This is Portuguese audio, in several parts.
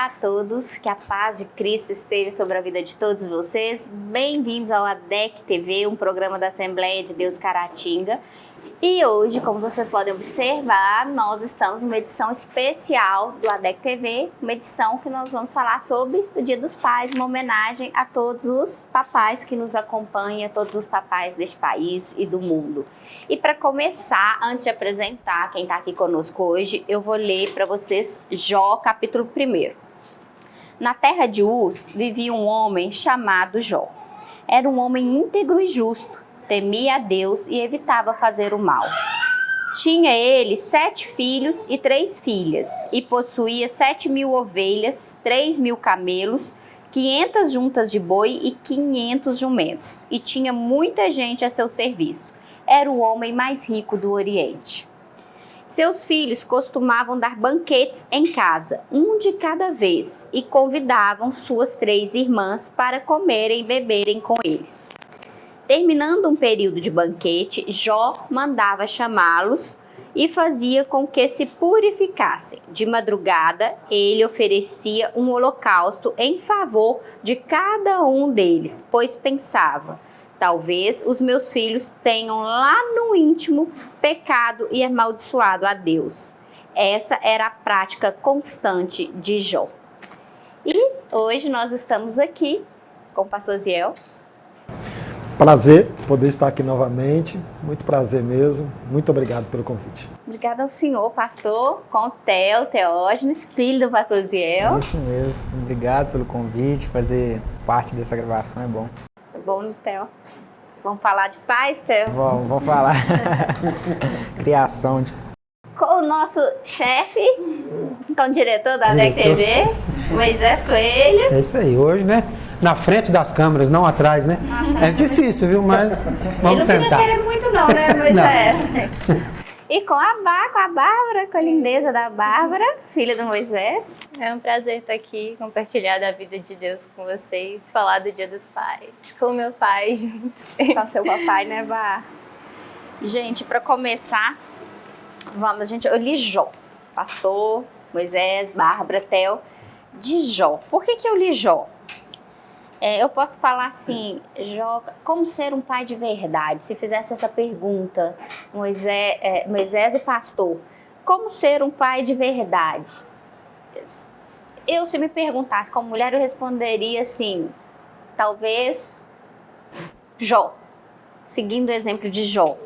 Olá a todos, que a paz de Cristo esteja sobre a vida de todos vocês. Bem-vindos ao ADEC TV, um programa da Assembleia de Deus Caratinga. E hoje, como vocês podem observar, nós estamos numa edição especial do ADEC TV, uma edição que nós vamos falar sobre o Dia dos Pais, uma homenagem a todos os papais que nos acompanham, todos os papais deste país e do mundo. E para começar, antes de apresentar quem está aqui conosco hoje, eu vou ler para vocês Jó, capítulo 1. Na terra de Uz vivia um homem chamado Jó. Era um homem íntegro e justo temia a Deus e evitava fazer o mal. Tinha ele sete filhos e três filhas, e possuía sete mil ovelhas, três mil camelos, quinhentas juntas de boi e quinhentos jumentos, e tinha muita gente a seu serviço. Era o homem mais rico do Oriente. Seus filhos costumavam dar banquetes em casa, um de cada vez, e convidavam suas três irmãs para comerem e beberem com eles. Terminando um período de banquete, Jó mandava chamá-los e fazia com que se purificassem. De madrugada, ele oferecia um holocausto em favor de cada um deles, pois pensava: talvez os meus filhos tenham lá no íntimo pecado e amaldiçoado a Deus. Essa era a prática constante de Jó. E hoje nós estamos aqui com o pastor Ziel Prazer poder estar aqui novamente, muito prazer mesmo, muito obrigado pelo convite. Obrigada ao senhor, pastor, com o Theo, Teógenes, filho do pastor Ziel. Isso mesmo, obrigado pelo convite, fazer parte dessa gravação é bom. É bom, Theo. Vamos falar de paz, Theo? Vamos, vamos falar. Criação de... Com o nosso chefe, com o diretor da DEC TV, Moisés Coelho. É isso aí, hoje, né? na frente das câmeras, não atrás, né? É difícil, viu? Mas vamos Ele não tentar. Não querer muito não, né, Moisés? E com a, Bá, com a Bárbara, com a lindeza da Bárbara, filha do Moisés. É um prazer estar aqui, compartilhar da vida de Deus com vocês, falar do Dia dos Pais, com o meu pai junto. Com seu papai, né, Bá? Gente, para começar, vamos, gente, eu li Jó, pastor, Moisés, Bárbara, Theo, de Jó. Por que que eu li Jó? É, eu posso falar assim, Joca, como ser um pai de verdade? Se fizesse essa pergunta, Moisés, é, Moisés e pastor, como ser um pai de verdade? Eu, se me perguntasse como mulher, eu responderia assim, talvez Jó, seguindo o exemplo de Jó.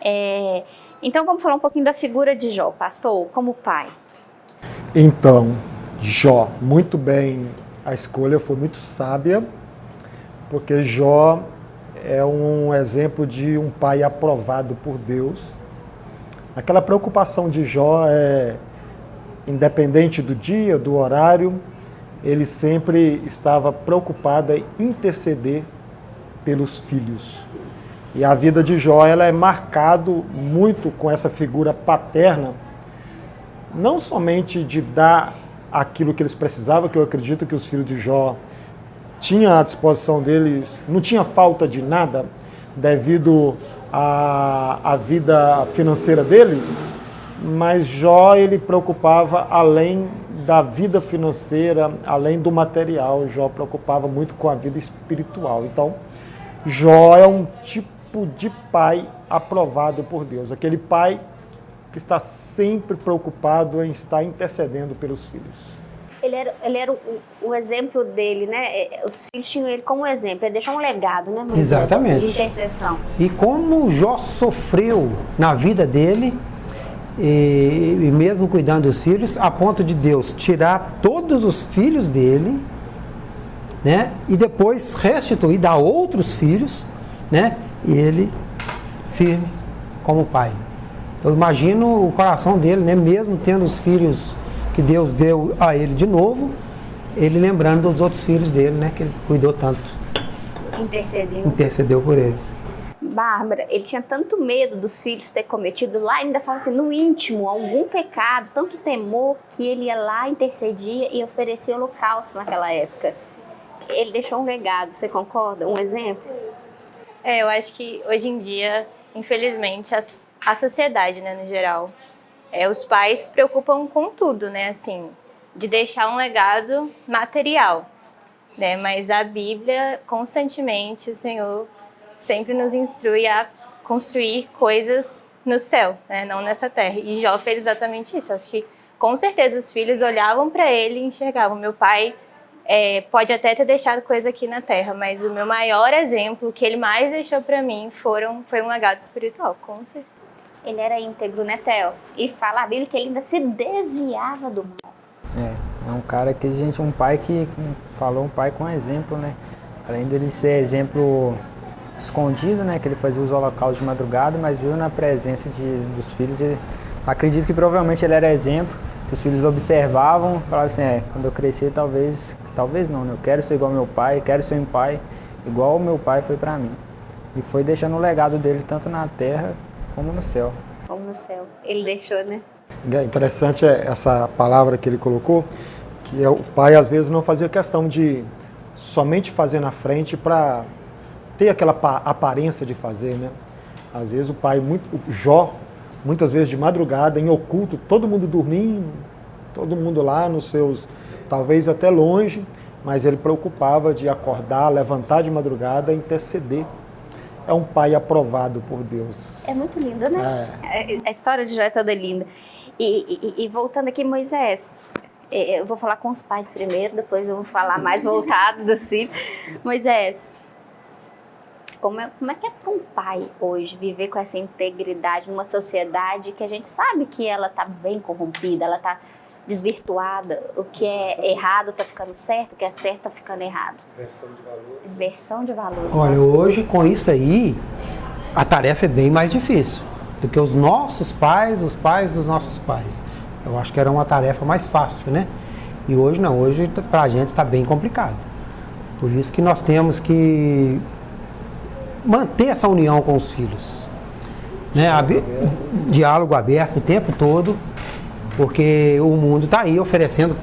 É, então vamos falar um pouquinho da figura de Jó, pastor, como pai. Então, Jó, muito bem a escolha foi muito sábia, porque Jó é um exemplo de um pai aprovado por Deus. Aquela preocupação de Jó é, independente do dia, do horário, ele sempre estava preocupado em interceder pelos filhos. E a vida de Jó ela é marcado muito com essa figura paterna, não somente de dar aquilo que eles precisavam, que eu acredito que os filhos de Jó tinham à disposição deles, não tinha falta de nada devido à, à vida financeira dele, mas Jó ele preocupava além da vida financeira, além do material, Jó preocupava muito com a vida espiritual. Então, Jó é um tipo de pai aprovado por Deus, aquele pai que está sempre preocupado em estar intercedendo pelos filhos. Ele era, ele era o, o exemplo dele, né? É, os filhos tinham ele como exemplo, ele deixou um legado, né? Moisés, Exatamente. De intercessão. E como Jó sofreu na vida dele, e, e mesmo cuidando dos filhos, a ponto de Deus tirar todos os filhos dele, né? E depois restituir, dar outros filhos, né? E ele firme como pai. Eu imagino o coração dele, né? mesmo tendo os filhos que Deus deu a ele de novo, ele lembrando dos outros filhos dele, né? Que ele cuidou tanto. Intercedeu. Intercedeu por eles. Bárbara, ele tinha tanto medo dos filhos ter cometido lá, ainda fala assim, no íntimo, algum pecado, tanto temor, que ele ia lá, intercedia e oferecia holocausto naquela época. Ele deixou um legado, você concorda? Um exemplo? É, eu acho que hoje em dia, infelizmente, as a sociedade, né, no geral. É, os pais se preocupam com tudo, né, assim, de deixar um legado material, né? Mas a Bíblia, constantemente, o Senhor sempre nos instrui a construir coisas no céu, né? não nessa terra. E Jó fez exatamente isso. Acho que com certeza os filhos olhavam para ele e enxergavam: meu pai é, pode até ter deixado coisa aqui na terra, mas o meu maior exemplo, o que ele mais deixou para mim, foram, foi um legado espiritual, com certeza. Ele era íntegro, né, Theo? E fala a Bíblia que ele ainda se desviava do mal. É, é um cara que a gente, um pai que, que falou um pai com exemplo, né? Além dele ser exemplo escondido, né? Que ele fazia os holocaustos de madrugada, mas viu na presença de, dos filhos. E acredito que provavelmente ele era exemplo, que os filhos observavam, falavam assim, é, quando eu crescer talvez, talvez não, né? Eu quero ser igual ao meu pai, quero ser um pai igual o meu pai foi para mim. E foi deixando o legado dele tanto na terra como no céu. Como no céu. Ele deixou, né? É interessante essa palavra que ele colocou, que é o pai às vezes não fazia questão de somente fazer na frente para ter aquela aparência de fazer, né? Às vezes o pai, muito, o Jó, muitas vezes de madrugada, em oculto, todo mundo dormindo, todo mundo lá nos seus, talvez até longe, mas ele preocupava de acordar, levantar de madrugada, interceder. É um pai aprovado por Deus. É muito lindo, né? É. A história de Jó é toda linda. E, e, e voltando aqui, Moisés, é, eu vou falar com os pais primeiro, depois eu vou falar mais voltado do filhos. Moisés, como é, como é que é para um pai hoje viver com essa integridade numa sociedade que a gente sabe que ela está bem corrompida, ela está desvirtuada, o que é errado está ficando certo, o que é certo está ficando errado. Inversão de valores. Inversão de valores. Olha, hoje com isso aí, a tarefa é bem mais difícil do que os nossos pais, os pais dos nossos pais. Eu acho que era uma tarefa mais fácil, né? E hoje não, hoje para a gente está bem complicado. Por isso que nós temos que manter essa união com os filhos. Né? Diálogo, aberto. Diálogo aberto o tempo todo, porque o mundo está aí oferecendo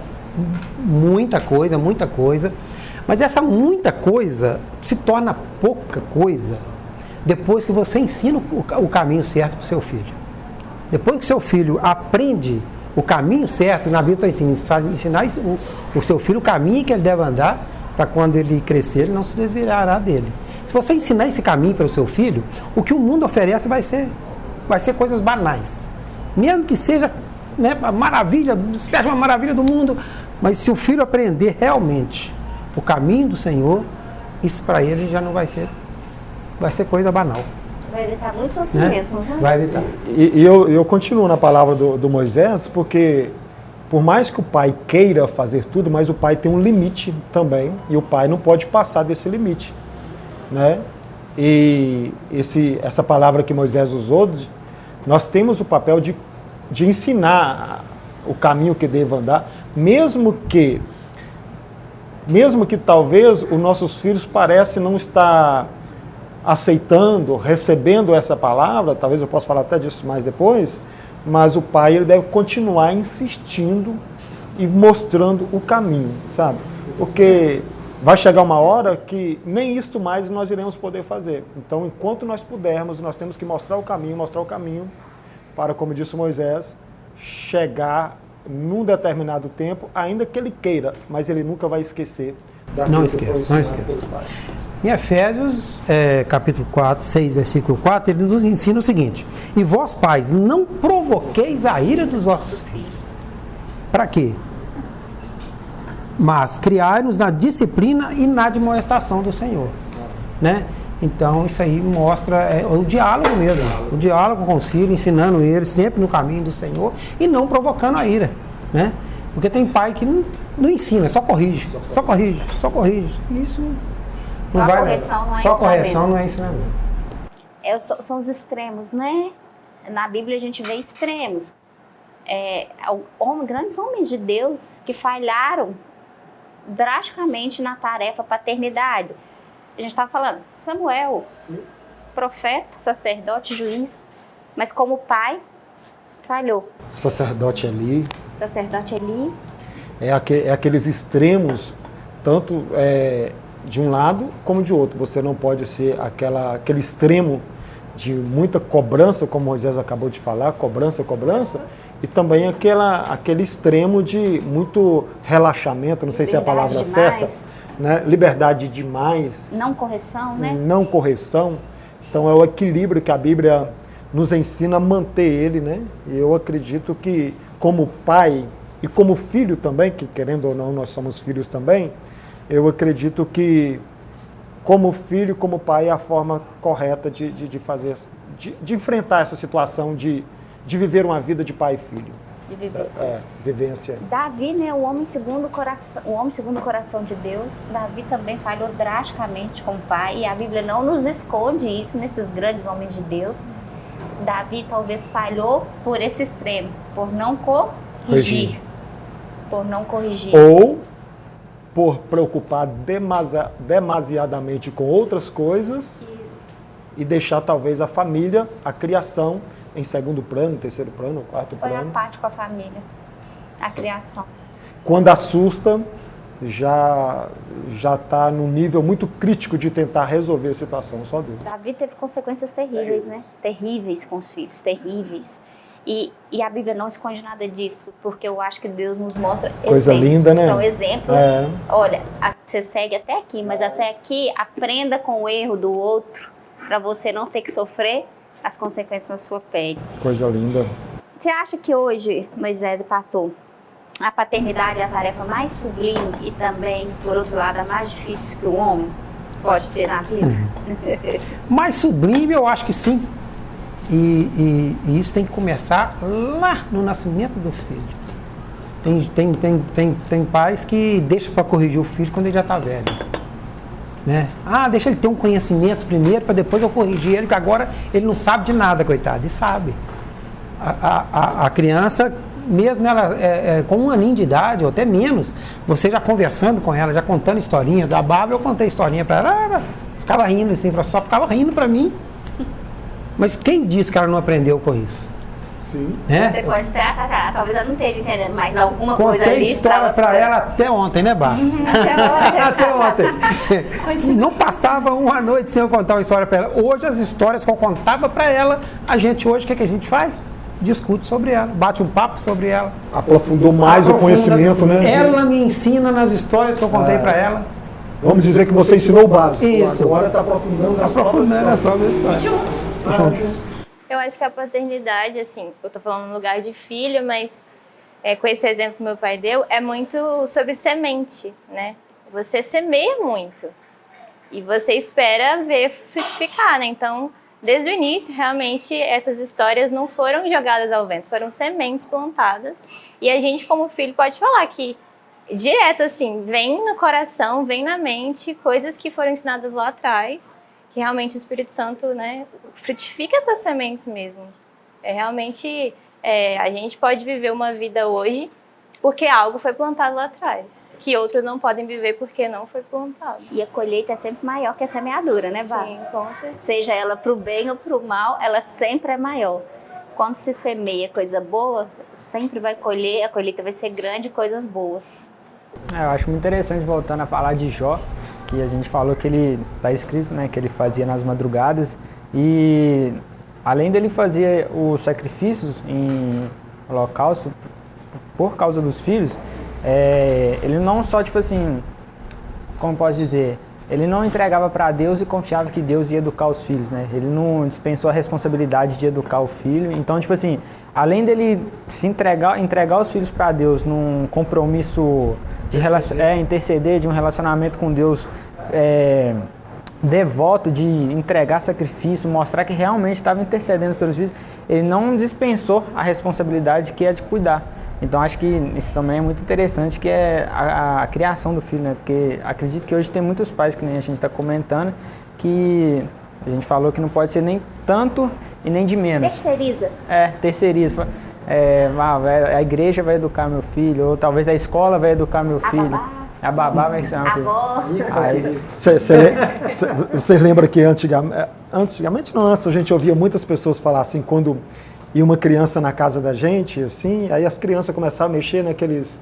muita coisa, muita coisa. Mas essa muita coisa se torna pouca coisa depois que você ensina o, caminho certo para o seu filho. Depois que seu filho aprende o caminho certo, na Bíblia está ensinar o, o seu filho o caminho que ele deve andar, para quando ele crescer, ele não se desviará dele. Se você ensinar esse caminho para o seu filho, o que o mundo oferece vai ser, vai ser coisas banais. Mesmo que seja né, a maravilha, seja uma maravilha do mundo, mas se o filho aprender realmente o caminho do Senhor, isso para ele já não vai ser, vai ser coisa banal. Vai evitar muito sofrimento, né? Vai evitar. E, e eu, eu continuo na palavra do, do Moisés, porque por mais que o pai queira fazer tudo, mas o pai tem um limite também, e o pai não pode passar desse limite né? E esse, essa palavra que Moisés usou, nós temos o papel de, de ensinar o caminho que deve andar, mesmo que mesmo que talvez os nossos filhos parecem não estar aceitando, recebendo essa palavra, talvez eu possa falar até disso mais depois, mas o pai ele deve continuar insistindo e mostrando o caminho, sabe? Porque vai chegar uma hora que nem isto mais nós iremos poder fazer. Então, enquanto nós pudermos, nós temos que mostrar o caminho, mostrar o caminho para, como disse Moisés, chegar num determinado tempo, ainda que ele queira, mas ele nunca vai esquecer. Não esquece, não esquece. Em Efésios, é, capítulo 4, 6, versículo 4, ele nos ensina o seguinte: E vós, pais, não provoqueis a ira dos vossos filhos. Para quê? mas criar-nos na disciplina e na admoestação do Senhor. Né? Então isso aí mostra é, o diálogo mesmo, o diálogo com os filhos, ensinando eles sempre no caminho do Senhor e não provocando a ira. Né? Porque tem pai que não, não ensina, só corrige, só corrige, só corrige. Isso não só vai correção não é Só correção não é ensinamento. É, são os extremos, né? Na Bíblia a gente vê extremos. É, homens, grandes homens de Deus que falharam drasticamente na tarefa paternidade. A gente estava falando, Samuel, Sim. profeta, sacerdote, juiz, mas como pai, falhou. Sacerdote ali. Sacerdote ali. É, aqu é aqueles extremos, tanto é, de um lado como de outro. Você não pode ser aquela, aquele extremo de muita cobrança, como Moisés acabou de falar, cobrança, cobrança, e também aquela, aquele extremo de muito relaxamento, não sei se é a palavra demais. certa, né? liberdade demais, Não correção, né? não correção. Então é o equilíbrio que a Bíblia nos ensina a manter ele, né? E eu acredito que como pai e como filho também, que querendo ou não nós somos filhos também, eu acredito que como filho, como pai é a forma correta de, de, de fazer, de, de enfrentar essa situação de, de viver uma vida de pai e filho. De viver. É, vivência. Davi, né, o homem segundo o coração, o homem segundo o coração de Deus, Davi também falhou drasticamente com o pai, e a Bíblia não nos esconde isso nesses grandes homens de Deus. Davi talvez falhou por esse extremo, por não corrigir. Corrigir. Por não corrigir. Ou por preocupar demasa- demasiadamente com outras coisas e deixar talvez a família, a criação em segundo plano, terceiro plano, quarto Foi plano. apático com a família, a criação. Quando assusta, já já está num nível muito crítico de tentar resolver a situação, só Deus. Davi teve consequências terríveis, né? Terríveis com os filhos, terríveis. E, e a Bíblia não esconde nada disso, porque eu acho que Deus nos mostra Coisa exemplos. linda, né? São exemplos. É. Olha, a- você segue até aqui, mas até aqui aprenda com o erro do outro, para você não ter que sofrer as consequências na sua pele. Coisa linda. Você acha que hoje, Moisés e pastor, a paternidade é a tarefa mais sublime e também, por outro lado, a mais difícil que o homem pode ter na vida? Mais sublime, eu acho que sim. E, e- e isso tem que começar lá no nascimento do filho. Tem, tem, tem, tem, tem pais que deixam para corrigir o filho quando ele já está velho. Né? Ah, deixa ele ter um conhecimento primeiro para depois eu corrigir ele, que agora ele não sabe de nada, coitado. E sabe. A, a- a, criança, mesmo ela é, é, com um aninho de idade, ou até menos, você já conversando com ela, já contando historinha da Bárbara, eu contei historinha para ela, ela ficava rindo assim, só ficava rindo para mim. Mas quem disse que ela não aprendeu com isso? Sim. Né? Você pode até achar, ah, talvez ela não esteja entendendo, mas alguma coisa Contei ali história estava para ela até ontem, né, Bárbara? Até ontem. Até ontem. Não passava uma noite sem eu contar uma história para ela. Hoje, as histórias que eu contava para ela, a gente hoje, o que, que a gente faz? Discute sobre ela, bate um papo sobre ela. Aprofundou mais o Aprofunda. conhecimento, né? Ela me ensina nas histórias que eu contei É. para ela. Vamos dizer que você ensinou o básico. Isso. Agora está aprofundando Aprofundando as próprias próprias histórias. Juntos. Juntos. Eu acho que a paternidade, assim, eu tô falando no lugar de filho, mas é, com esse exemplo que meu pai deu, é muito sobre semente, né? Você semeia muito e você espera ver frutificar, né? Então, desde o início, realmente, essas histórias não foram jogadas ao vento, foram sementes plantadas. E a gente, como filho, pode falar que direto, assim, vem no coração, vem na mente coisas que foram ensinadas lá atrás, que realmente o Espírito Santo, né, frutifica essas sementes mesmo. É realmente, é, a gente pode viver uma vida hoje porque algo foi plantado lá atrás, que outros não podem viver porque não foi plantado. E a colheita é sempre maior que a semeadura, né, Vá? Sim, com certeza. Seja ela pro bem ou pro mal, ela sempre é maior. Quando se semeia coisa boa, sempre vai colher, a colheita vai ser grande, coisas boas. É, eu acho muito interessante, voltando a falar de Jó, que a gente falou que ele, está escrito, né, que ele fazia nas madrugadas. E além dele fazer os sacrifícios em holocausto por causa dos filhos, é, ele não só, tipo assim, como posso dizer, ele não entregava para Deus e confiava que Deus ia educar os filhos, né? Ele não dispensou a responsabilidade de educar o filho. Então, tipo assim, além dele se entregar, entregar os filhos para Deus num compromisso de relacion, é, interceder de um relacionamento com Deus é, devoto, de entregar sacrifício, mostrar que realmente estava intercedendo pelos filhos, ele não dispensou a responsabilidade que é de cuidar. Então acho que isso também é muito interessante, que é a, a criação do filho, né? Porque acredito que hoje tem muitos pais, que nem a gente está comentando, que a gente falou que não pode ser nem tanto e nem de menos. Terceiriza. É, terceiriza. É, ah, a igreja vai educar meu filho, ou talvez a escola vai educar meu A filho. babá. A babá vai ser A meu filho. avó. Aí, Você lembra que antigamente, antigamente não antes, a gente ouvia muitas pessoas falar assim, quando ia uma criança na casa da gente, assim, aí as crianças começavam a mexer naqueles,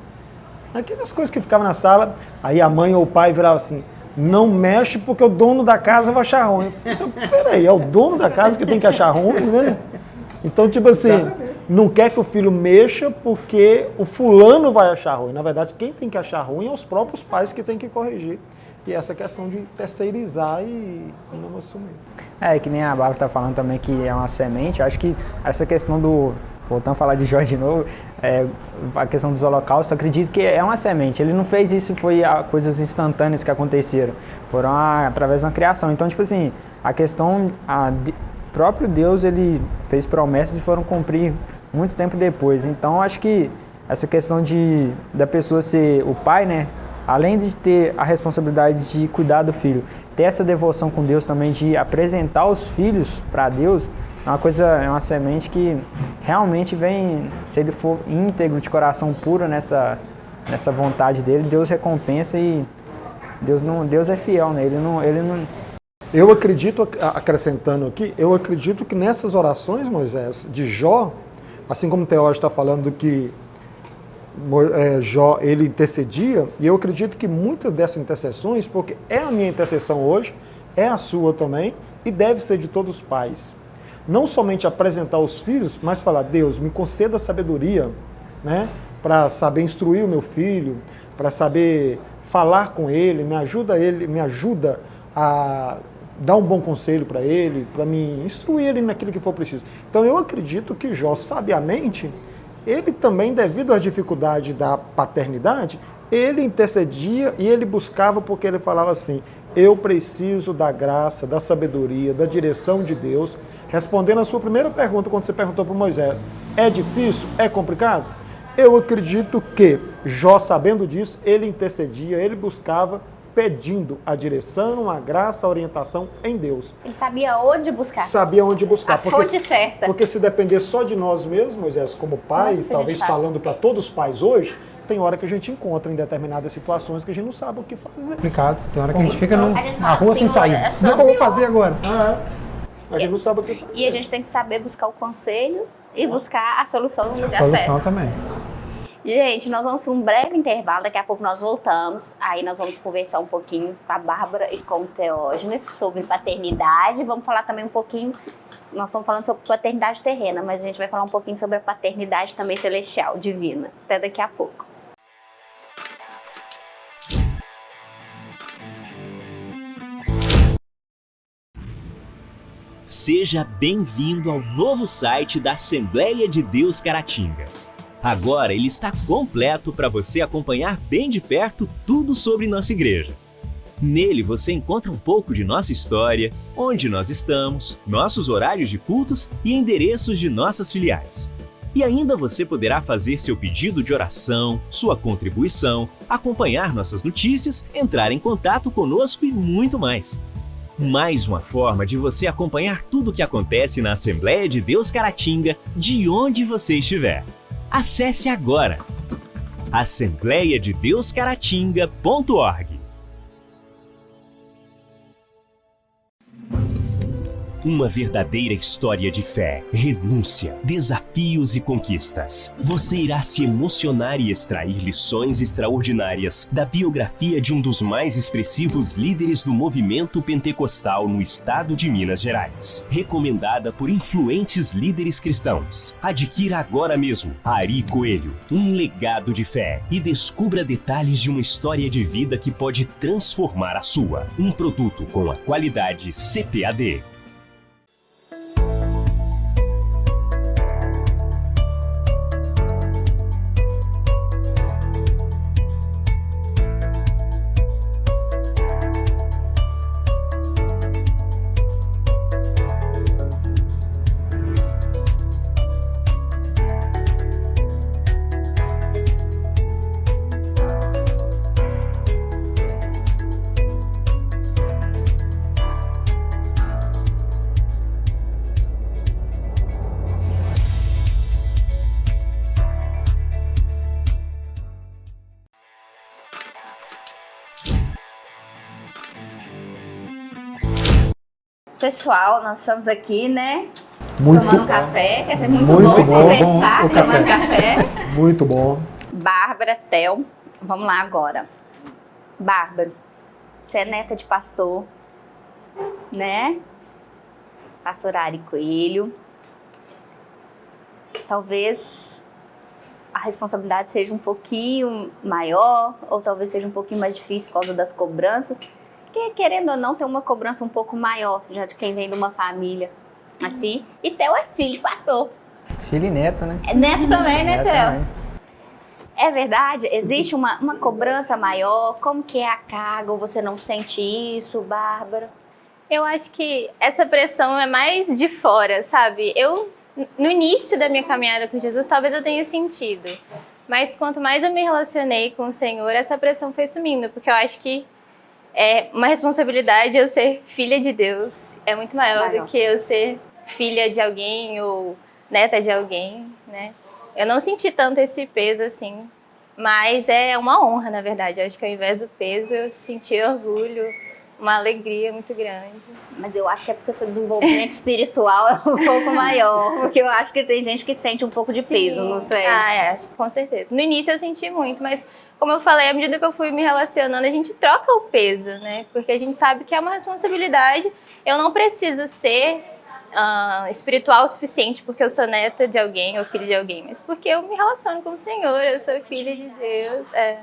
naquelas coisas que ficavam na sala, aí a mãe ou o pai virava assim, não mexe porque o dono da casa vai achar ruim. Eu falei, Peraí, é o dono da casa que tem que achar ruim, né? Então, tipo assim, não quer que o filho mexa porque o fulano vai achar ruim. Na verdade, quem tem que achar ruim é os próprios pais que tem que corrigir. E essa questão de terceirizar e não assumir. É, que nem a Bárbara está falando também que é uma semente. Eu acho que essa questão do. Voltando a falar de Jó de novo, é, a questão dos holocaustos, acredito que é uma semente. Ele não fez isso foi coisas instantâneas que aconteceram. Foram a, através da criação. Então, tipo assim, a questão. A, próprio Deus ele fez promessas e foram cumprir muito tempo depois. Então, acho que essa questão de da pessoa ser o pai, né? Além de ter a responsabilidade de cuidar do filho, ter essa devoção com Deus também de apresentar os filhos para Deus, é uma coisa, é uma semente que realmente vem, se ele for íntegro, de coração puro nessa, nessa vontade dele, Deus recompensa e Deus não, Deus é fiel, né? Ele não, ele não. Eu acredito, acrescentando aqui, eu acredito que nessas orações, Moisés, de Jó, assim como o está falando que é, Jó ele intercedia, e eu acredito que muitas dessas intercessões, porque é a minha intercessão hoje, é a sua também, e deve ser de todos os pais. Não somente apresentar os filhos, mas falar, Deus, me conceda sabedoria, né, para saber instruir o meu filho, para saber falar com ele, me ajuda ele, me ajuda a dar um bom conselho para ele, para me instruir ele naquilo que for preciso. Então eu acredito que Jó sabiamente ele também, devido à dificuldade da paternidade, ele intercedia e ele buscava porque ele falava assim: eu preciso da graça, da sabedoria, da direção de Deus. Respondendo a sua primeira pergunta, quando você perguntou para Moisés: é difícil? É complicado? Eu acredito que Jó, sabendo disso, ele intercedia, ele buscava pedindo a direção, a graça, a orientação em Deus. Ele sabia onde buscar. Sabia onde buscar. A porque, fonte certa. Porque se depender só de nós mesmos, Moisés, como pai, talvez falando para todos os pais hoje, tem hora que a gente encontra em determinadas situações que a gente não sabe o que fazer. Complicado. Tem hora que a gente fica no, na rua sem sair. É não como fazer agora. Ah, a gente não sabe o que fazer. E a gente tem que saber buscar o conselho e buscar a solução no lugar certo. A solução certo. também. Gente, nós vamos para um breve intervalo, daqui a pouco nós voltamos. Aí nós vamos conversar um pouquinho com a Bárbara e com o Teógenes sobre paternidade. Vamos falar também um pouquinho, nós estamos falando sobre paternidade terrena, mas a gente vai falar um pouquinho sobre a paternidade também celestial, divina. Até daqui a pouco. Seja bem-vindo ao novo site da Assembleia de Deus Caratinga. Agora ele está completo para você acompanhar bem de perto tudo sobre nossa igreja. Nele você encontra um pouco de nossa história, onde nós estamos, nossos horários de cultos e endereços de nossas filiais. E ainda você poderá fazer seu pedido de oração, sua contribuição, acompanhar nossas notícias, entrar em contato conosco e muito mais. Mais uma forma de você acompanhar tudo o que acontece na Assembleia de Deus Caratinga, de onde você estiver. Acesse agora assembleiadedeuscaratinga.org. Uma verdadeira história de fé, renúncia, desafios e conquistas. Você irá se emocionar e extrair lições extraordinárias da biografia de um dos mais expressivos líderes do movimento pentecostal no estado de Minas Gerais. Recomendada por influentes líderes cristãos. Adquira agora mesmo Ari Coelho, um legado de fé e descubra detalhes de uma história de vida que pode transformar a sua. Um produto com a qualidade CPAD. Pessoal, nós estamos aqui, né? Muito tomando bom. café. Quer ser muito, Muito bom, bom, conversar, bom, tomando café. café. Muito bom. Bárbara, Tel. Vamos lá agora. Bárbara, você é neta de pastor, né? Pastor Ari Coelho. talvez a responsabilidade seja um pouquinho maior, ou talvez seja um pouquinho mais difícil por causa das cobranças. Que, querendo ou não, tem uma cobrança um pouco maior, já de quem vem de uma família assim. E Theo é filho de pastor. Filho e neto, né? É neto também, né, Neto Theo? É verdade? Existe uma, uma cobrança maior? Como que é a carga? Ou você não sente isso, Bárbara? Eu acho que essa pressão é mais de fora, sabe? Eu, no início da minha caminhada com Jesus, talvez eu tenha sentido. Mas quanto mais eu me relacionei com o Senhor, essa pressão foi sumindo, porque eu acho que é uma responsabilidade eu ser filha de Deus. É muito maior, Maior. do que eu ser filha de alguém ou neta de alguém, né? Eu não senti tanto esse peso assim, mas é uma honra, na verdade. Eu acho que ao invés do peso, eu senti orgulho, uma alegria muito grande. Mas eu acho que é porque o seu desenvolvimento espiritual é um pouco maior. Porque eu acho que tem gente que sente um pouco de Sim. peso, não sei. Ah, é, com certeza. No início eu senti muito, mas como eu falei, à medida que eu fui me relacionando, a gente troca o peso, né? Porque a gente sabe que é uma responsabilidade. Eu não preciso ser ah, espiritual o suficiente porque eu sou neta de alguém ou filha de alguém, mas porque eu me relaciono com o Senhor, eu sou filha de Deus. É.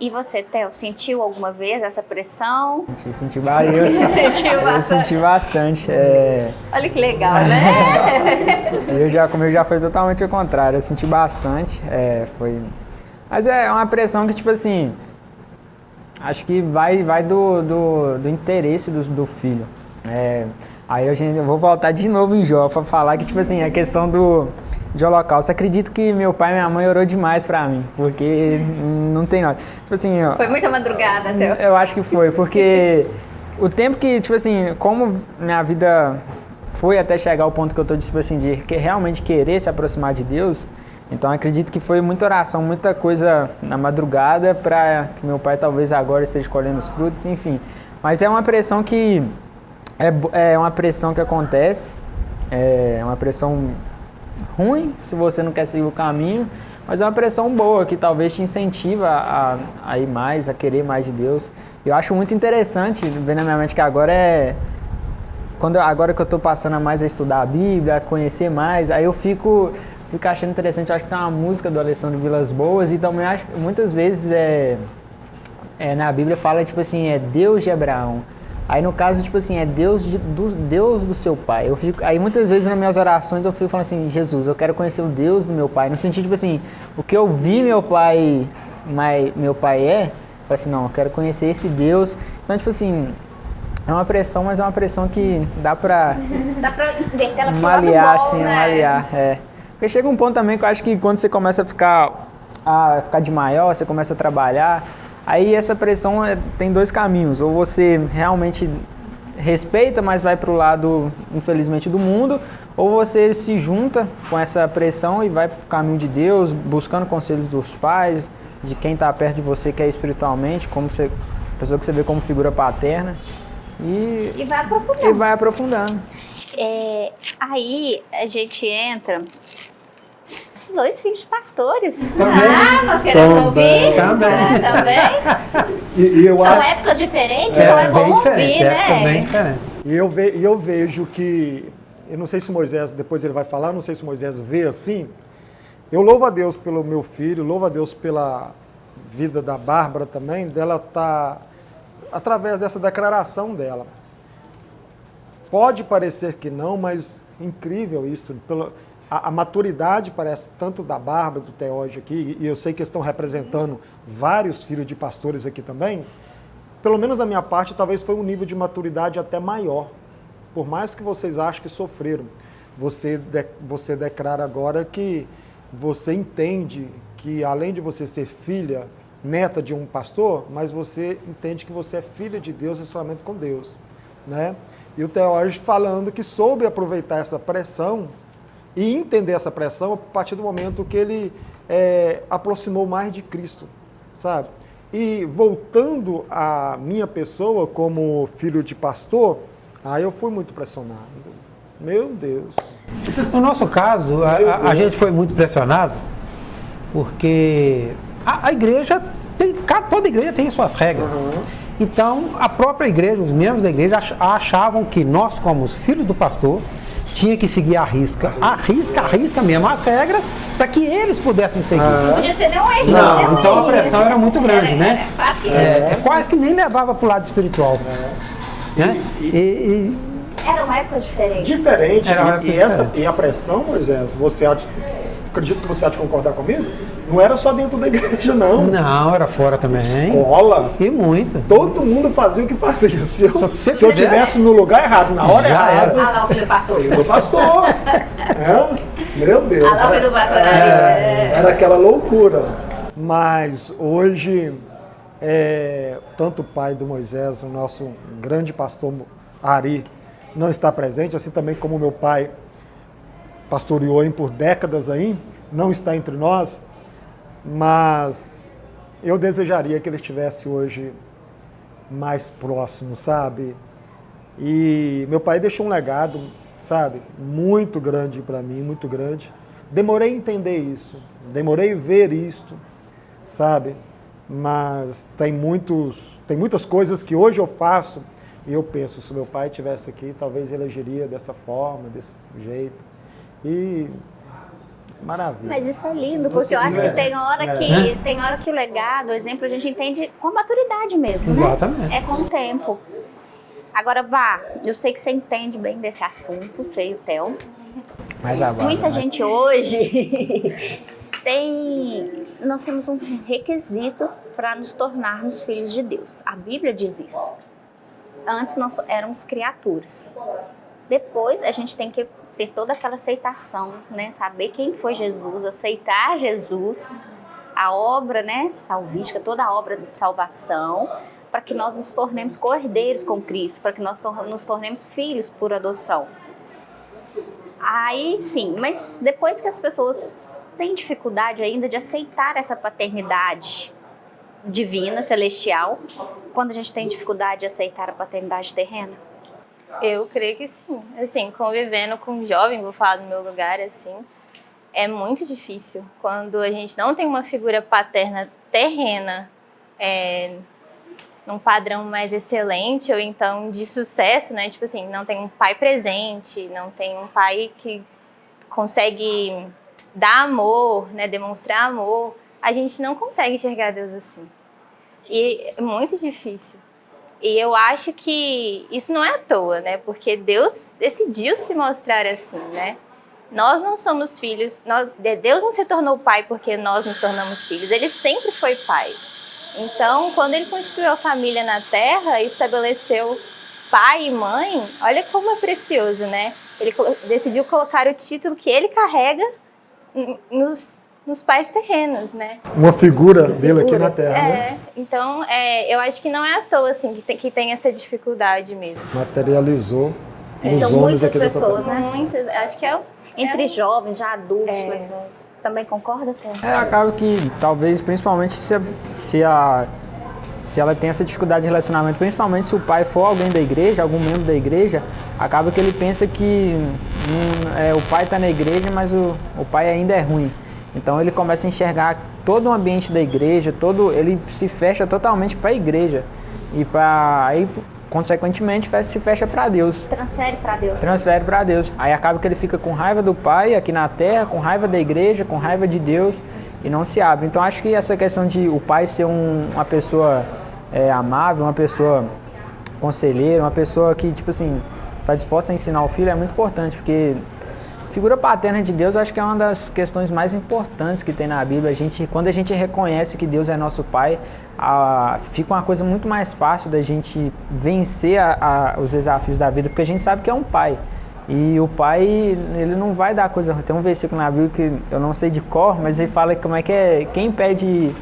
E você, Theo, sentiu alguma vez essa pressão? Eu senti vários. Sentiu Eu senti bastante. é, Olha que legal, né? eu já, comigo já foi totalmente o contrário. Eu senti bastante. é, foi... Mas é uma pressão que, tipo assim, acho que vai, vai do, do, do interesse do, do filho. É, aí a gente, eu vou voltar de novo em Jó pra falar que, tipo assim, a questão do de holocausto. Acredito que meu pai e minha mãe orou demais pra mim, porque não tem nada. Tipo assim, ó, Foi muita madrugada, Theo. eu acho que foi, porque o tempo que, tipo assim, como minha vida foi até chegar ao ponto que eu tô, tipo assim, de que realmente querer se aproximar de Deus, então acredito que foi muita oração, muita coisa na madrugada para que meu pai talvez agora esteja colhendo os frutos, enfim. Mas é uma pressão que é, é uma pressão que acontece, é uma pressão ruim se você não quer seguir o caminho, mas é uma pressão boa que talvez te incentiva a, a ir mais, a querer mais de Deus. Eu acho muito interessante ver na minha mente que agora é quando agora que eu estou passando a mais a estudar a Bíblia, a conhecer mais, aí eu fico fico achando interessante. Eu acho que tem uma música do Alessandro Vilas Boas e também acho muitas vezes é, é, na Bíblia fala tipo assim é Deus de Abraão. Aí no caso tipo assim é Deus de- do Deus do seu pai. Eu fico, aí muitas vezes nas minhas orações eu fico falando assim Jesus, eu quero conhecer o Deus do meu pai. No sentido tipo assim o que eu vi meu pai, mai- meu pai é, eu falei assim não, eu quero conhecer esse Deus. Então tipo assim é uma pressão, mas é uma pressão que dá pra Dá pra inverter ela bom, assim, né? malear, é. Porque chega um ponto também que eu acho que quando você começa a ficar, a ficar de maior, você começa a trabalhar, aí essa pressão é- tem dois caminhos. Ou você realmente respeita, mas vai pro lado, infelizmente, do mundo, ou você se junta com essa pressão e vai pro caminho de Deus, buscando conselhos dos pais, de quem está perto de você, que é espiritualmente, como você, pessoa que você vê como figura paterna, e, E vai aprofundando. e vai aprofundando. É, aí a gente entra. Esses dois filhos de pastores. Ah, nós queremos Também. ouvir? Também. Ah, também. E, e eu, São acho- épocas diferentes, então é bom ouvir, é né? diferente. e eu, ve- eu vejo que, eu não sei se Moisés, depois ele vai falar, não sei se Moisés vê assim. Eu louvo a Deus pelo meu filho, louvo a Deus pela vida da Bárbara também, dela estar, através dessa declaração dela. Pode parecer que não, mas incrível isso. Pela, a, a maturidade parece tanto da Bárbara, do Teóge aqui, e eu sei que estão representando vários filhos de pastores aqui também. Pelo menos da minha parte, talvez foi um nível de maturidade até maior. Por mais que vocês achem que sofreram, você, de, você declara agora que você entende que além de você ser filha, neta de um pastor, mas você entende que você é filha de Deus relacionamento com Deus, né? E o Teógenes falando que soube aproveitar essa pressão e entender essa pressão a partir do momento que ele é, aproximou mais de Cristo, sabe? E voltando à minha pessoa como filho de pastor, aí eu fui muito pressionado. Meu Deus. No nosso caso, a, a- gente foi muito pressionado porque a, a igreja, tem, toda igreja tem suas regras. Então, a própria igreja, os membros da igreja ach- achavam que nós, como os filhos do pastor, tinha que seguir a risca. A risca, a risca mesmo, as regras, para que eles pudessem seguir. Não podia ter nenhum erro. Não, nenhum então a pressão era muito grande, né? Quase que É, é quase que nem levava para o lado espiritual. Né? E, e- Eram épocas diferentes. Diferente. Era uma e, época e essa, e a pressão, Moisés, você há de, acredito que você há de concordar comigo, não era só dentro da igreja, não. não, era fora também. Escola. E muito. Todo mundo fazia o que fazia. Se eu, Se se eu tivesse no lugar errado, na hora Já errada, Ah lá, o filho pastor. eu pastor. É? Meu Deus. Ah lá, o filho do pastor. É, era aquela loucura. Mas hoje, é, tanto o pai do Moisés, o nosso grande pastor Ari, não está presente, assim também como meu pai pastoreou em por décadas aí, não está entre nós, mas eu desejaria que ele estivesse hoje mais próximo, sabe? E meu pai deixou um legado, sabe, muito grande para mim, muito grande. Demorei a entender isso, demorei a ver isto, sabe? Mas tem muitos, tem muitas coisas que hoje eu faço e eu penso, se meu pai tivesse aqui, talvez ele agiria dessa forma, desse jeito. E maravilha. Mas isso é lindo, porque eu acho que tem hora que tem hora que o legado, o exemplo, a gente entende com a maturidade mesmo, né? Exatamente. É com o tempo. Agora, vá, eu sei que você entende bem desse assunto, sei, o Theo. Mais agora. Muita gente hoje tem. Nós temos um requisito para nos tornarmos filhos de Deus. A Bíblia diz isso. Antes nós éramos criaturas. Depois a gente tem que ter toda aquela aceitação, né? Saber quem foi Jesus, aceitar Jesus, a obra, né, salvífica, toda a obra de salvação, para que nós nos tornemos cordeiros com Cristo, para que nós nos tornemos filhos por adoção. Aí sim, mas depois que as pessoas têm dificuldade ainda de aceitar essa paternidade divina, celestial, quando a gente tem dificuldade de aceitar a paternidade terrena? Eu creio que sim. Assim, convivendo com um jovem, vou falar do meu lugar, assim, é muito difícil. Quando a gente não tem uma figura paterna terrena, é, num padrão mais excelente, ou então de sucesso, né? Tipo assim, não tem um pai presente, não tem um pai que consegue dar amor, né? Demonstrar amor. A gente não consegue enxergar Deus assim. E é muito difícil. E eu acho que isso não é à toa, né? Porque Deus decidiu se mostrar assim, né? Nós não somos filhos, nós- Deus não se tornou pai porque nós nos tornamos filhos, ele sempre foi pai. Então, quando ele constituiu a família na terra estabeleceu pai e mãe, olha como é precioso, né? Ele decidiu colocar o título que ele carrega nos, nos pais terrenos, né? Uma figura dele aqui na Terra, né? É, então é, eu acho que não é à toa assim que tem, que tem essa dificuldade mesmo. Materializou nos São homens muitas pessoas, né? Muitas, acho que é o Entre jovens, já adultos, É. mas você também concorda, Theo? É, acaba que talvez, principalmente se a, se a se ela tem essa dificuldade de relacionamento, principalmente se o pai for alguém da igreja, algum membro da igreja, acaba que ele pensa que hum, é, o pai está na igreja, mas o, o pai ainda é ruim. Então ele começa a enxergar todo o ambiente da igreja, todo ele se fecha totalmente para a igreja e para aí consequentemente se fecha para Deus Transfere para Deus. transfere para Deus. Aí acaba que ele fica com raiva do pai aqui na terra, com raiva da igreja, com raiva de Deus e não se abre. Então acho que essa questão de o pai ser um- uma pessoa é, amável, uma pessoa conselheira, uma pessoa que tipo assim está disposta a ensinar o filho é muito importante porque figura paterna de Deus acho que é uma das questões mais importantes que tem na Bíblia. A gente, quando a gente reconhece que Deus é nosso pai, a- fica uma coisa muito mais fácil da gente vencer a- a- os desafios da vida, porque a gente sabe que é um pai. E o pai, ele não vai dar coisa. Tem um versículo na Bíblia que eu não sei de cor, mas ele fala como é que é. Quem pede.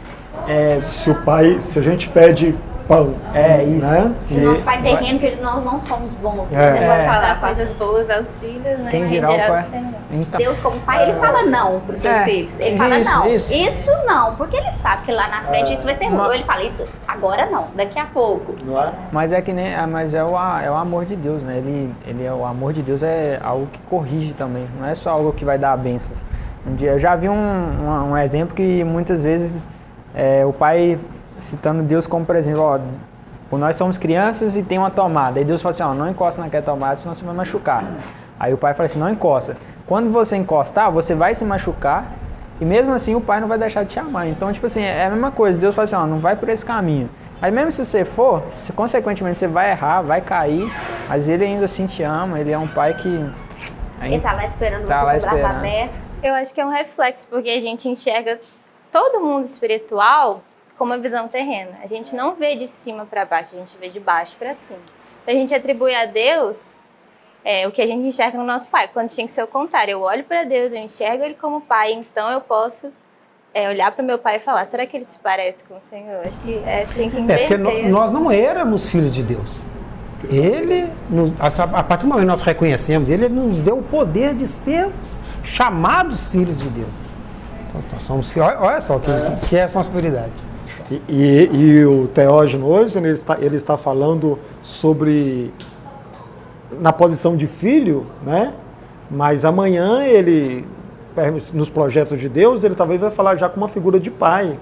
É, Se o pai, se a gente pede pão, É, isso. né? Se nosso pai terreno, que nós não somos bons, É. né? Dar falar coisas boas aos filhos, né? quem Em dirá o geral, pai. do Senhor. Então, Deus como pai, ele fala não para os seus É, filhos. Ele isso, fala não. isso. Isso não, porque ele sabe que lá na frente isso vai ser ruim. Ou ele fala isso agora não, daqui a pouco. Não é? Mas é que nem, ah, mas é o, é o amor de Deus, né? Ele, ele é o amor de Deus é algo que corrige também, não é só algo que vai dar bênçãos. Um dia eu já vi um, um, um exemplo que muitas vezes é, o pai citando Deus como por exemplo, ó, nós somos crianças e tem uma tomada. Aí Deus fala assim, ó, não encosta naquela tomada, senão você vai machucar. Aí o pai fala assim, não encosta. Quando você encostar, você vai se machucar e mesmo assim o pai não vai deixar de te amar. Então, tipo assim, é a mesma coisa. Deus fala assim, ó, não vai por esse caminho. Aí mesmo se você for, se, consequentemente você vai errar, vai cair, mas ele ainda assim te ama, ele é um pai que... Ele tá lá esperando tá você lá com o braço esperando. aberto. Eu acho que é um reflexo, porque a gente enxerga todo mundo espiritual com uma visão terrena. A gente não vê de cima para baixo, a gente vê de baixo para cima. Então a gente atribui a Deus é, o que a gente enxerga no nosso pai, quando tinha que ser o contrário. Eu olho para Deus, eu enxergo ele como pai, então eu posso é, olhar para o meu pai e falar: será que ele se parece com o Senhor? Acho que é, tem que É, inverter. porque nós não éramos filhos de Deus. Ele, a a partir do momento que nós reconhecemos Ele, nos deu o poder de sermos chamados filhos de Deus. Então, nós somos filhos. Olha, só que, que responsabilidade. E, e- e o Teógeno hoje, ele está, ele está falando sobre na posição de filho, né? Mas amanhã ele, nos projetos de Deus, ele talvez vai falar já com uma figura de pai.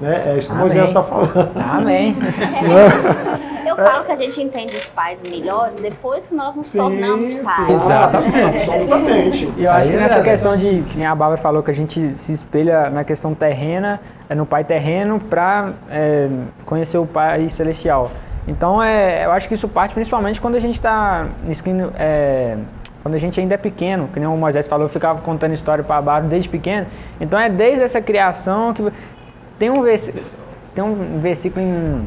Né? É isso que. Moisés está falando. Amém. Eu falo que a gente entende os pais melhores depois que nós nos tornamos pais. Exatamente, absolutamente. E eu acho Aí que é nessa verdade. questão de, que nem a Bárbara falou, que a gente se espelha na questão terrena, é no pai terreno para conhecer o pai celestial. Então, é, eu acho que isso parte principalmente quando a gente está é, quando a gente ainda é pequeno, que nem o Moisés falou, eu ficava contando história para a Bárbara desde pequeno. Então, é desde essa criação que tem um, vers, tem um versículo em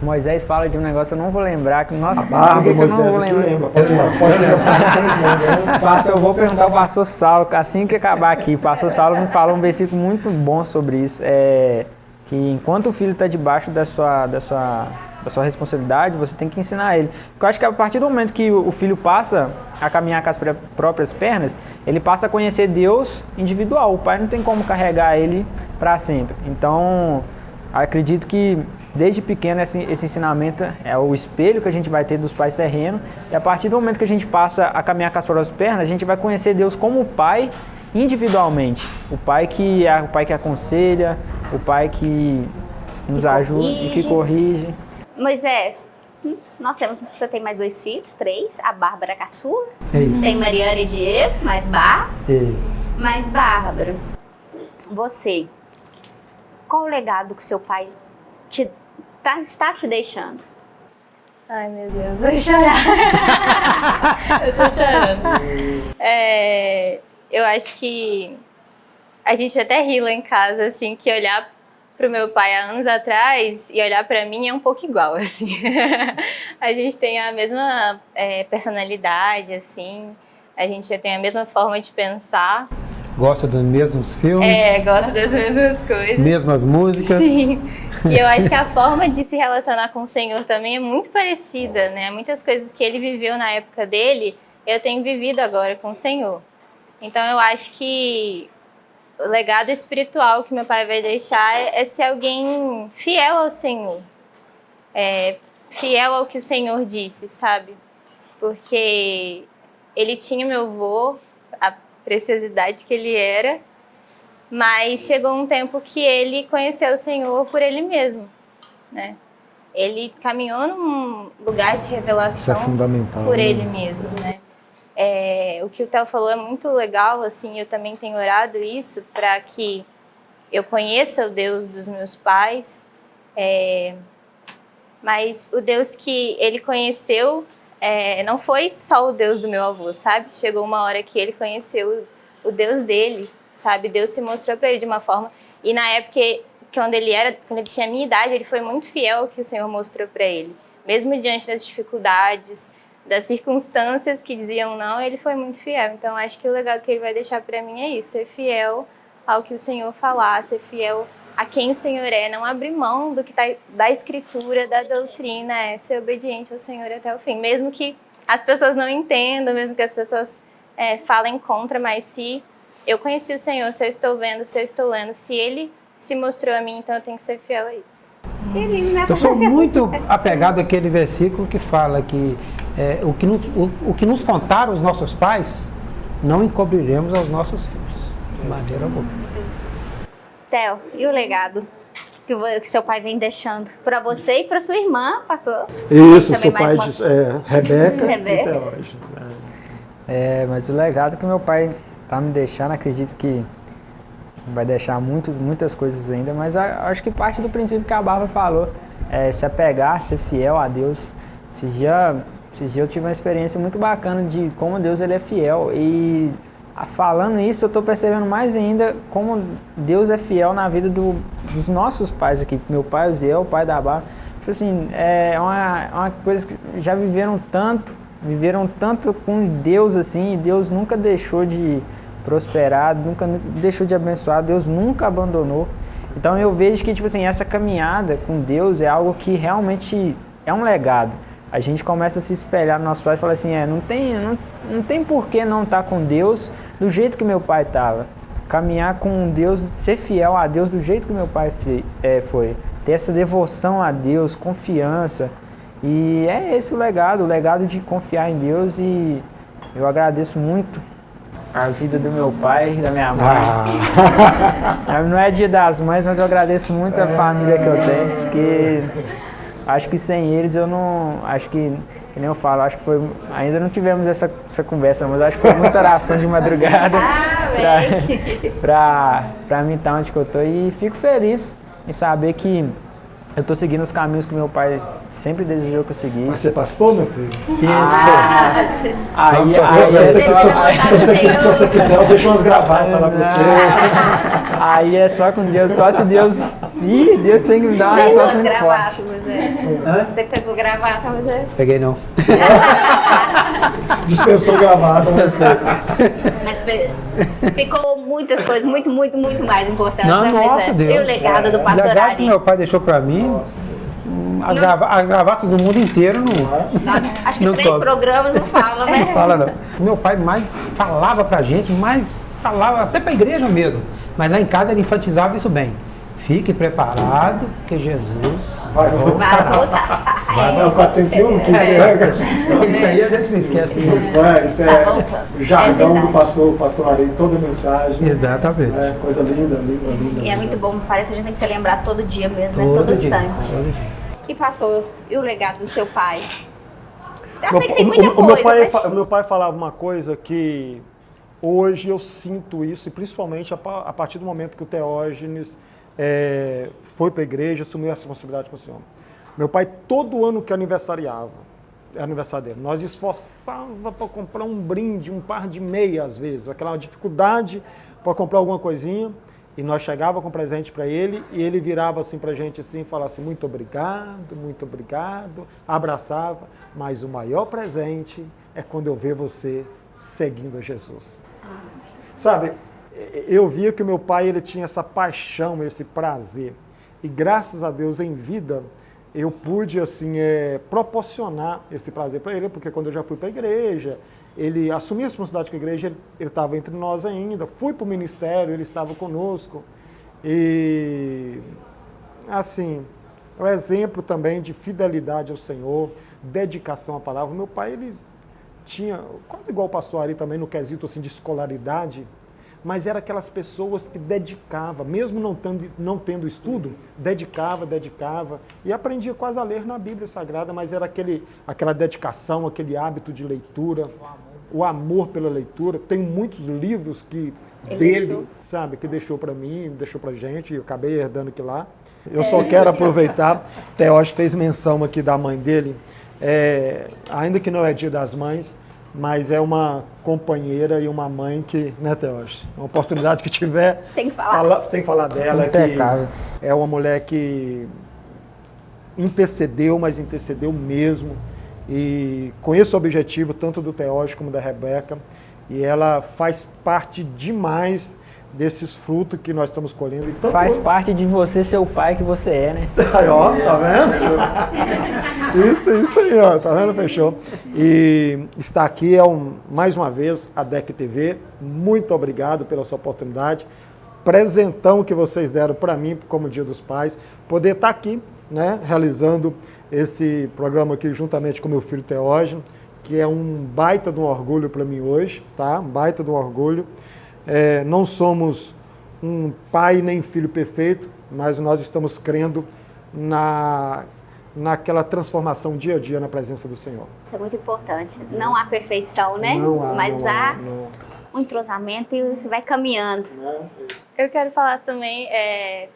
Moisés fala de um negócio, eu não vou lembrar, que nossa, Barba, por que que eu não Moisés, vou lembrar? lembra. Pode, pode lembrar. Pastor, eu vou perguntar ao pastor Saulo, assim que acabar aqui. O pastor Saulo me fala um versículo muito bom sobre isso. É, que enquanto o filho está debaixo da sua, da, sua, da sua responsabilidade, você tem que ensinar ele. Porque eu acho que a partir do momento que o filho passa a caminhar com as próprias pernas, ele passa a conhecer Deus individual. O pai não tem como carregar ele para sempre. Então, acredito que desde pequeno esse, esse ensinamento é o espelho que a gente vai ter dos pais terrenos. E a partir do momento que a gente passa a caminhar com as próprias pernas, a gente vai conhecer Deus como pai individualmente. O pai que é o pai que aconselha, o pai que nos Que ajuda e que corrige. Moisés, hum, nós temos, você tem mais dois filhos, três, a Bárbara caçula, É isso. tem Mariana e Diego, mais Bar, Isso. mais Bárbara. Você, qual o legado que seu pai te, tá, está te deixando? Ai, meu Deus, vou chorar. eu tô chorando. É, eu acho que a gente até ri lá em casa, assim, que olhar pro meu pai há anos atrás e olhar pra mim é um pouco igual, assim. a gente tem a mesma é, personalidade, assim. A gente tem a mesma forma de pensar. Gosta dos mesmos filmes, É, gosta das mesmas coisas. mesmas músicas. Sim. E eu acho que a forma de se relacionar com o Senhor também é muito parecida, né? Muitas coisas que ele viveu na época dele, eu tenho vivido agora com o Senhor. Então eu acho que o legado espiritual que meu pai vai deixar é ser alguém fiel ao Senhor. É, fiel ao que o Senhor disse, sabe? Porque ele tinha meu avô, preciosidade que ele era, mas chegou um tempo que ele conheceu o Senhor por ele mesmo, né? Ele caminhou num lugar de é revelação fundamental. por né? ele mesmo, né? É, o que o Theo falou é muito legal, assim, eu também tenho orado isso para que eu conheça o Deus dos meus pais, é, mas o Deus que ele conheceu é, não foi só o Deus do meu avô, sabe? Chegou uma hora que ele conheceu o Deus dele, sabe? Deus se mostrou para ele de uma forma e na época quando ele era, quando ele tinha a minha idade, ele foi muito fiel ao que o Senhor mostrou para ele, mesmo diante das dificuldades, das circunstâncias que diziam não, ele foi muito fiel. Então acho que o legado que ele vai deixar para mim é isso, ser fiel ao que o Senhor falar, ser fiel a quem o Senhor é, não abrir mão do que tá da escritura, da doutrina, é ser obediente ao Senhor até o fim, mesmo que as pessoas não entendam, mesmo que as pessoas é, falem contra, mas se eu conheci o Senhor, se eu estou vendo, se eu estou lendo, se Ele se mostrou a mim, então eu tenho que ser fiel a isso. Que lindo, né? Eu sou muito apegado àquele versículo que fala que é, o, que nos, o, o que nos contaram os nossos pais, não encobriremos aos nossos filhos. De maneira alguma. Theo, e o legado que, seu pai vem deixando para você e para sua irmã, passou? Isso, seu pai uma- diz, é, Rebeca, Rebeca. e Teógeno. né? É, mas o legado que meu pai tá me deixando, acredito que vai deixar muitos, muitas coisas ainda, mas acho que parte do princípio que a Bárbara falou, é se apegar, ser fiel a Deus. Esses dias, esses dias eu tive uma experiência muito bacana de como Deus ele é fiel e falando isso, eu estou percebendo mais ainda como Deus é fiel na vida do, dos nossos pais aqui. Meu pai, o Zé, o pai da Bárbara. Tipo assim, é uma, é uma coisa que já viveram tanto, viveram tanto com Deus assim, e Deus nunca deixou de prosperar, nunca deixou de abençoar, Deus nunca abandonou. Então eu vejo que tipo assim, essa caminhada com Deus é algo que realmente é um legado. A gente começa a se espelhar no nosso pai e fala assim, é, não tem, não, não tem por que não estar tá com Deus do jeito que meu pai estava. Caminhar com Deus, ser fiel a Deus do jeito que meu pai é, foi. Ter essa devoção a Deus, confiança. E é esse o legado, o legado de confiar em Deus e eu agradeço muito a vida do meu pai e da minha mãe. Ah. Não é dia das mães, mas eu agradeço muito a família que eu tenho, porque acho que sem eles eu não. Acho que, que nem eu falo, acho que foi. Ainda não tivemos essa, essa conversa, mas acho que foi muita oração de madrugada ah, para pra mim estar onde que eu tô. E fico feliz em saber que eu estou seguindo os caminhos que meu pai sempre desejou que eu seguisse. Mas você pastor, meu filho? Isso. Ah, aí, então, aí, é se, se, se, você quiser, eu deixo umas gravatas lá pra você. Aí é só com Deus, só se Deus... Ih, Deus tem que me dar uma resposta muito forte. Você pegou gravata, mas é... Peguei não. Dispensou gravata. Dispensou. Mas ficou muitas coisas, muito, muito, muito mais importantes. Não, nossa Deus. E o legado do pastor O legado que meu pai deixou para mim, as, grava as, gravatas do mundo inteiro não. Acho que não três programas não fala, né? Não fala não. Meu pai mais falava pra gente, mais falava até pra igreja mesmo. Mas lá em casa ele enfatizava isso bem. Fique preparado, que Jesus vai voltar. Vai voltar. Vai, vai, 401, que é, é, Isso aí a gente não esquece. É, isso é tá o jargão é do pastor, pastor Ari, toda mensagem. Exatamente. É, coisa linda, linda, linda. E é muito bom, parece que a gente tem que se lembrar todo dia mesmo, todo né? Todo dia, instante. Todo dia. E pastor, e o legado do seu pai? Eu sei que tem muita o, coisa. O meu, pai, mas... meu pai falava uma coisa que hoje eu sinto isso, e principalmente a, partir do momento que o Teógenes é, foi para a igreja, assumiu a responsabilidade para o Senhor. Meu pai, todo ano que aniversariava, é aniversário dele, nós esforçava para comprar um brinde, um par de meia às vezes, aquela dificuldade para comprar alguma coisinha, e nós chegava com presente para ele, e ele virava assim para a gente assim, e falava assim, muito obrigado, muito obrigado, abraçava, mas o maior presente é quando eu ver você seguindo a Jesus. Sabe, eu via que o meu pai ele tinha essa paixão, esse prazer. E graças a Deus, em vida, eu pude assim é, proporcionar esse prazer para ele, porque quando eu já fui para a igreja, ele assumiu a responsabilidade com a igreja, ele estava entre nós ainda, fui para o ministério, ele estava conosco. E assim, é um exemplo também de fidelidade ao Senhor, dedicação à palavra. Meu pai, ele tinha, quase igual o pastor Ari também, no quesito assim, de escolaridade, mas era aquelas pessoas que dedicava, mesmo não tendo, não tendo estudo, dedicava, dedicava, e aprendia quase a ler na Bíblia Sagrada, mas era aquele, aquela dedicação, aquele hábito de leitura, o amor, o amor pela leitura. Tem muitos livros que Ele dele, deixou. sabe, que deixou para mim, deixou para gente, e eu acabei herdando aquilo lá. Eu só quero aproveitar, Teós fez menção aqui da mãe dele, é, ainda que não é dia das mães, mas é uma companheira e uma mãe que, né, Teos? Uma oportunidade que tiver, tem que falar, fala, tem que falar dela. Impecável. Que é uma mulher que intercedeu, mas intercedeu mesmo. E conheço o objetivo tanto do Teós como da Rebeca. E ela faz parte demais desses frutos que nós estamos colhendo. Então, Faz parte de você ser o pai que você é, né? Aí, ó, tá vendo? Isso, isso aí, ó, tá vendo? Fechou. E está aqui é um, mais uma vez a DEC TV. Muito obrigado pela sua oportunidade. Presentão que vocês deram para mim como Dia dos Pais. Poder estar aqui, né, realizando esse programa aqui juntamente com meu filho Teógeno, que é um baita de um orgulho para mim hoje, tá? Um baita de um orgulho. É, não somos um pai nem filho perfeito, mas nós estamos crendo na, naquela transformação dia a dia na presença do Senhor. Isso é muito importante. Não há perfeição, né? Não há, Mas não há há, não. um entrosamento e vai caminhando. Eu quero falar também, é,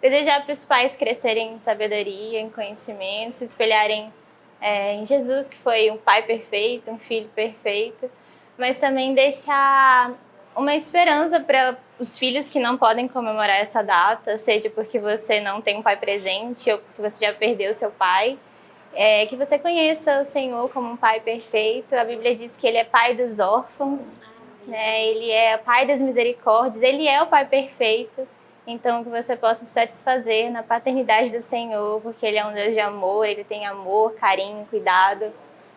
desejar para os pais crescerem em sabedoria, em conhecimento, se espelharem é, em Jesus, que foi um pai perfeito, um filho perfeito, mas também deixar uma esperança para os filhos que não podem comemorar essa data, seja porque você não tem um pai presente ou porque você já perdeu seu pai, é, que você conheça o Senhor como um pai perfeito. A Bíblia diz que ele é pai dos órfãos, né? ele é pai das misericórdias, ele é o pai perfeito. Então, que você possa se satisfazer na paternidade do Senhor, porque Ele é um Deus de amor, Ele tem amor, carinho, cuidado.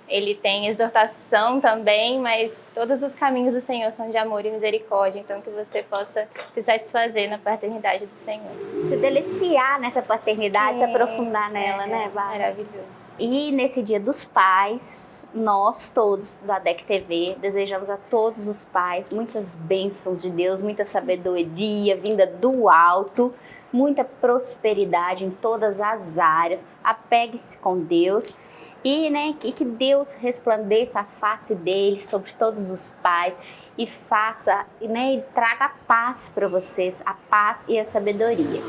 Ele tem exortação também, mas todos os caminhos do Senhor são de amor e misericórdia. Então, que você possa se satisfazer na paternidade do Senhor. Se deliciar nessa paternidade, Sim. se aprofundar nela, É, né, Bárbara? Maravilhoso. E nesse dia dos pais, nós todos da DEC TV desejamos a todos os pais muitas bênçãos de Deus, muita sabedoria vinda do alto, muita prosperidade em todas as áreas. Apegue-se com Deus e, né, que Deus resplandeça a face dele sobre todos os pais e faça, né, e traga a paz para vocês, a paz e a sabedoria.